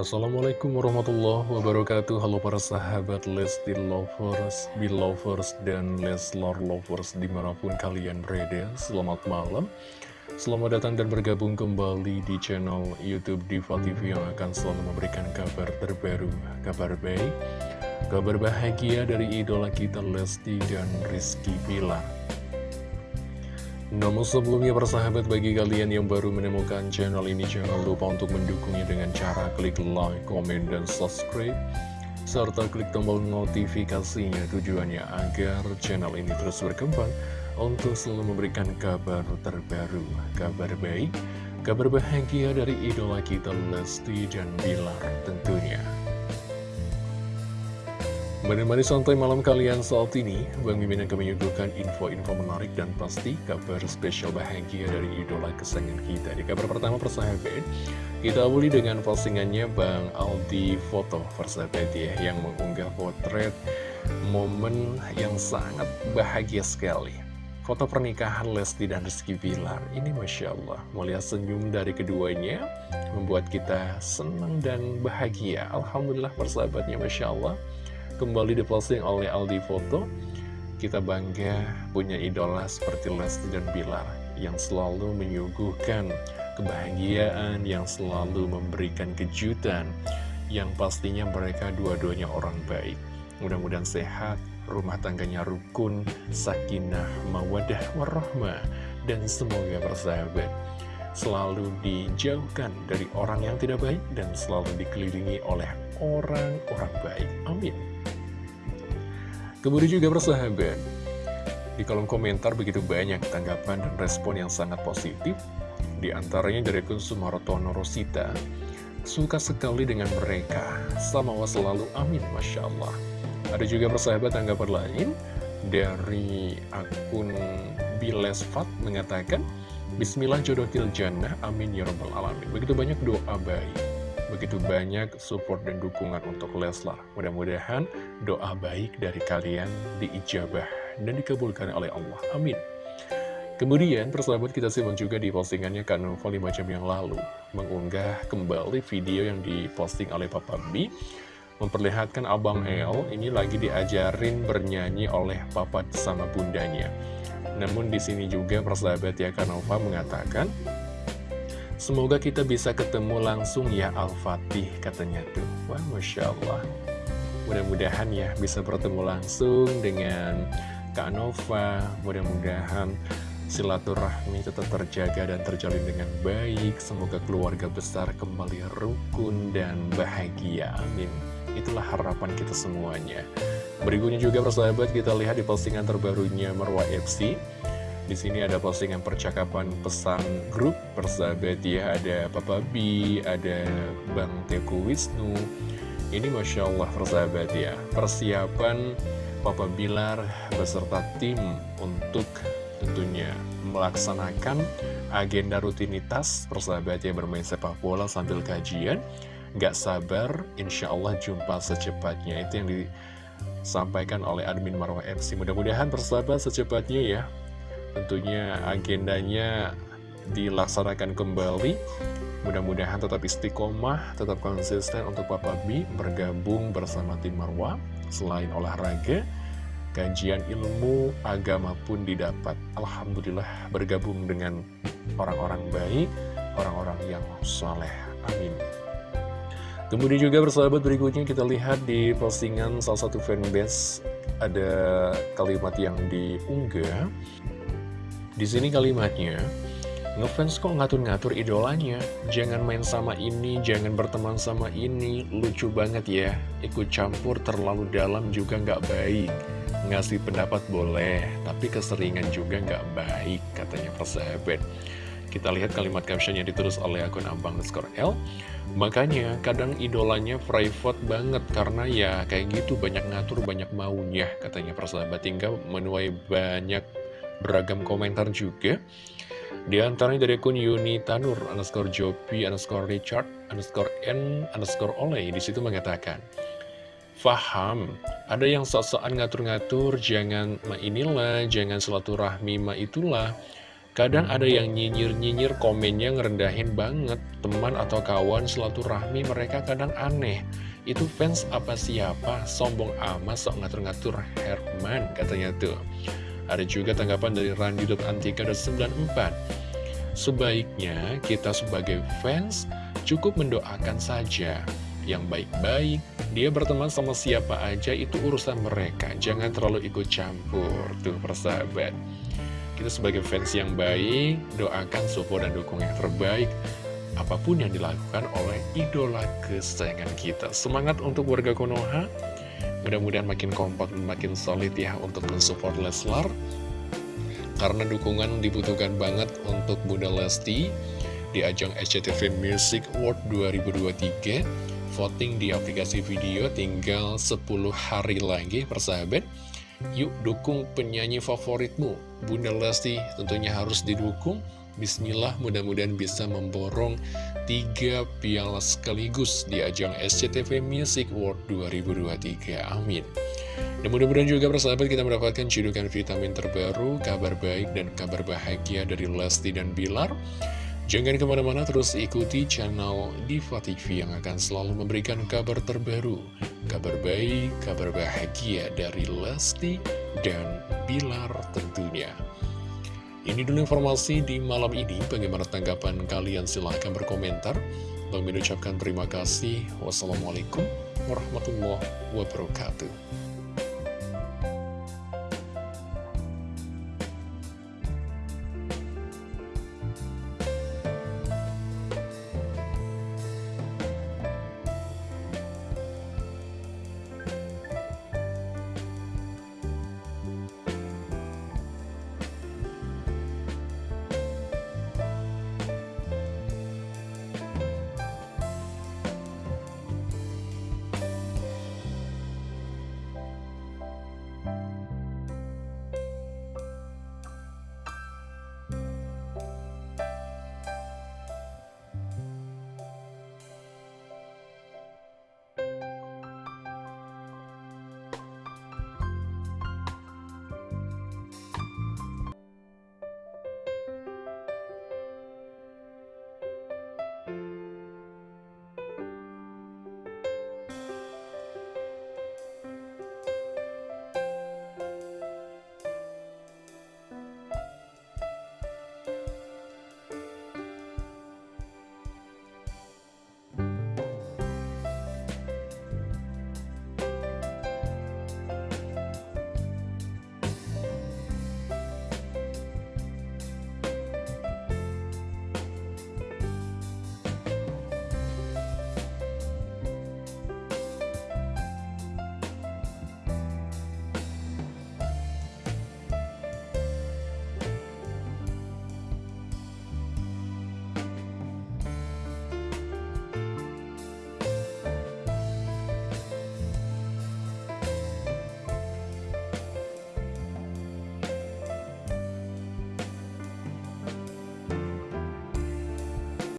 Assalamualaikum warahmatullahi wabarakatuh. Halo para sahabat Lesti Lovers, Belovers, dan Leslar Lovers di mana pun kalian berada. Selamat malam. Selamat datang dan bergabung kembali di channel Youtube Diva TV yang akan selalu memberikan kabar terbaru Kabar baik, kabar bahagia dari idola kita Lesti dan Rizky Pilar namun sebelumnya persahabat bagi kalian yang baru menemukan channel ini jangan lupa untuk mendukungnya dengan cara klik like, comment, dan subscribe serta klik tombol notifikasinya tujuannya agar channel ini terus berkembang untuk selalu memberikan kabar terbaru, kabar baik, kabar bahagia dari idola kita Lesti dan Bilar tentunya. Menemani santai malam kalian saat ini, Bang Mimin akan menyuguhkan info-info menarik dan pasti kabar spesial bahagia dari idola kesayangan kita. Di kabar pertama persahabat, kita awali dengan postingannya Bang Aldi Foto persahabat ya, yang mengunggah potret momen yang sangat bahagia sekali. Foto pernikahan Lesti dan Rizky Bilar, ini Masya Allah, mulia senyum dari keduanya, membuat kita senang dan bahagia. Alhamdulillah persahabatnya Masya Allah kembali diposting oleh Aldi Foto Kita bangga punya idola seperti Lesti dan Bilar Yang selalu menyuguhkan kebahagiaan Yang selalu memberikan kejutan Yang pastinya mereka dua-duanya orang baik Mudah-mudahan sehat, rumah tangganya rukun, sakinah, mawadah, warahmah Dan semoga bersahabat selalu dijauhkan dari orang yang tidak baik dan selalu dikelilingi oleh orang-orang baik. Amin. Kemudian juga persahabat, di kolom komentar begitu banyak tanggapan dan respon yang sangat positif. Di antaranya dari akun Sumarotono Rosita, suka sekali dengan mereka, sama wa selalu amin, Masya Allah. Ada juga persahabat tanggapan lain dari akun Bilesfat mengatakan, Bismillah jodoh jannah, amin ya rabbal alamin. Begitu banyak doa baik. Begitu banyak support dan dukungan untuk Leslar. Mudah-mudahan doa baik dari kalian diijabah dan dikabulkan oleh Allah. Amin. Kemudian persahabat kita simak juga di postingannya Kanova 5 jam yang lalu Mengunggah kembali video yang diposting oleh Papa B Memperlihatkan Abang El ini lagi diajarin bernyanyi oleh Papa sama bundanya Namun di sini juga persahabat ya Kanova mengatakan Semoga kita bisa ketemu langsung ya Al-Fatih katanya tuh. Wah Masya Allah. Mudah-mudahan ya bisa bertemu langsung dengan Kak Nova. Mudah-mudahan silaturahmi tetap terjaga dan terjalin dengan baik. Semoga keluarga besar kembali rukun dan bahagia. Amin. Itulah harapan kita semuanya. Berikutnya juga persahabat kita lihat di postingan terbarunya Marwa FC di sini ada postingan percakapan pesan grup persahabat ya, ada Papa B, ada Bang Teku Wisnu. Ini Masya Allah persahabat ya, persiapan Papa Bilar beserta tim untuk tentunya melaksanakan agenda rutinitas persahabat yang bermain sepak bola sambil kajian. Gak sabar, insya Allah jumpa secepatnya. Itu yang disampaikan oleh admin Marwah MC. Mudah-mudahan persahabat secepatnya ya Tentunya agendanya dilaksanakan kembali. Mudah-mudahan tetap istiqomah, tetap konsisten untuk Papa B bergabung bersama tim Marwa. Selain olahraga, kajian ilmu agama pun didapat. Alhamdulillah bergabung dengan orang-orang baik, orang-orang yang soleh. Amin. Kemudian juga bersahabat berikutnya kita lihat di postingan salah satu fanbase. Ada kalimat yang diunggah di sini kalimatnya, ngefans kok ngatur-ngatur idolanya. Jangan main sama ini, jangan berteman sama ini. Lucu banget ya, ikut campur terlalu dalam juga nggak baik. Ngasih pendapat boleh, tapi keseringan juga nggak baik, katanya persahabat. Kita lihat kalimat captionnya ditulis oleh akun Abang Skor L. Makanya kadang idolanya private banget karena ya kayak gitu banyak ngatur banyak maunya katanya persahabat tinggal menuai banyak beragam komentar juga. Di antaranya dari akun Yuni Tanur, underscore Jopi, underscore Richard, underscore N, underscore Oleh, di situ mengatakan, Faham, ada yang sok-sokan ngatur-ngatur, jangan ma inilah, jangan rahmi ma itulah. Kadang ada yang nyinyir-nyinyir komennya ngerendahin banget Teman atau kawan rahmi mereka kadang aneh Itu fans apa siapa? Sombong amat sok ngatur-ngatur Herman katanya tuh Ada juga tanggapan dari Randi.antika.94 Sebaiknya kita sebagai fans cukup mendoakan saja. Yang baik-baik Dia berteman sama siapa aja itu urusan mereka. Jangan terlalu ikut campur Tuh persahabat. Kita sebagai fans yang baik, doakan support dan dukung yang terbaik. Apa pun yang dilakukan oleh idola kesayangan kita. Semangat untuk warga Konoha, mudah-mudahan makin kompak dan makin solid ya untuk mensupport Leslar. Karena dukungan dibutuhkan banget untuk Bunda Lesti di ajang SCTV Music Award 2023. Voting di aplikasi video tinggal 10 hari lagi persahabat. Yuk dukung penyanyi favoritmu Bunda Lesti tentunya harus didukung Bismillah mudah-mudahan bisa memborong tiga piala sekaligus di ajang SCTV Music World 2023 Amin. Dan mudah-mudahan juga persahabat kita mendapatkan cedukan vitamin terbaru, kabar baik dan kabar bahagia dari Lesti dan Bilar. Jangan ke mana-mana terus ikuti channel Diva TV yang akan selalu memberikan kabar terbaru, kabar baik, kabar bahagia dari Lesti dan Bilar tentunya. Ini dulu informasi di malam ini, bagaimana tanggapan kalian? Silahkan berkomentar. Bang ucapkan terima kasih. Wassalamualaikum warahmatullahi wabarakatuh.